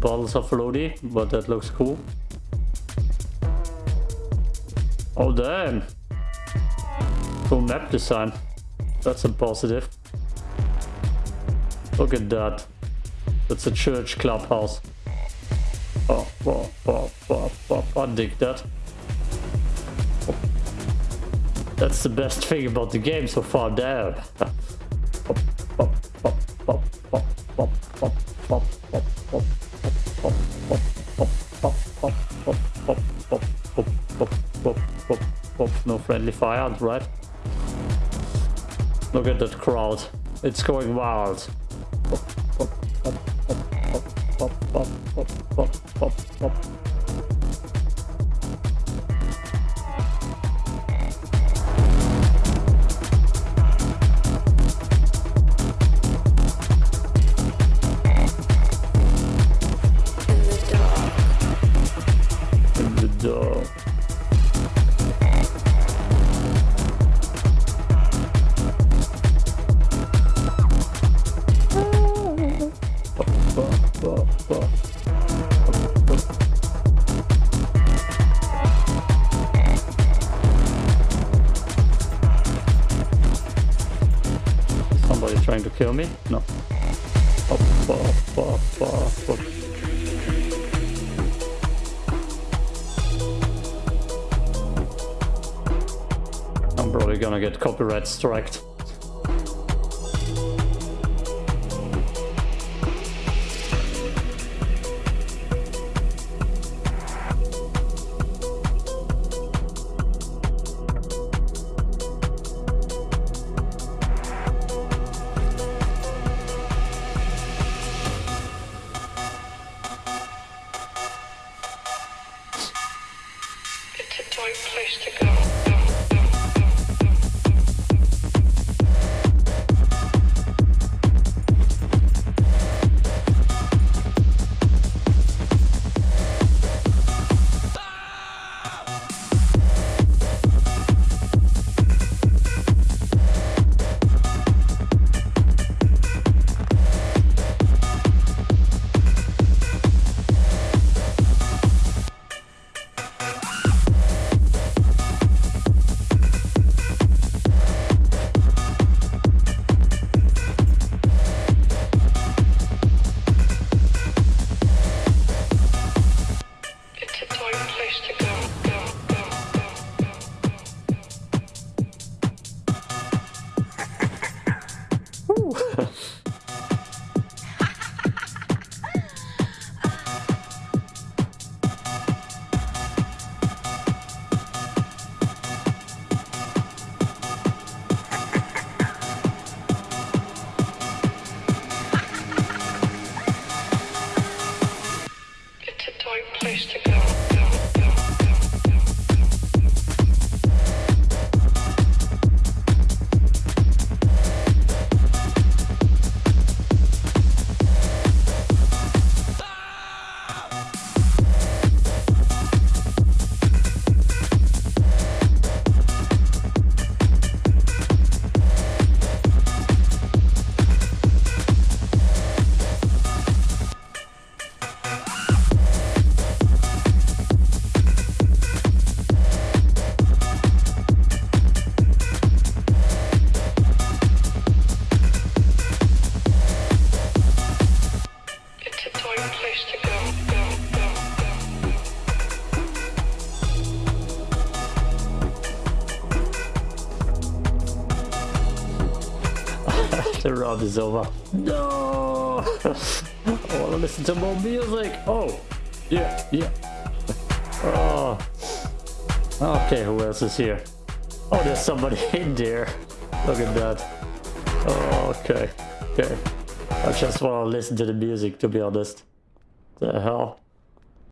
bottles of Lodi, but that looks cool. Oh damn! Cool map design. That's a positive. Look at that. That's a church clubhouse. Oh, oh, oh, oh, oh, I dig that. That's the best thing about the game so far, damn. No friendly fire, right? Look at that crowd. It's going wild. In Trying to kill me? No. I'm probably gonna get copyright striked. A tight place to go. Place to go. The round is over. No! Oh, I wanna listen to more music. Oh, yeah, yeah. Oh. Okay, who else is here? Oh, there's somebody in there. Look at that. Oh, okay, okay. I just wanna listen to the music, to be honest. The hell?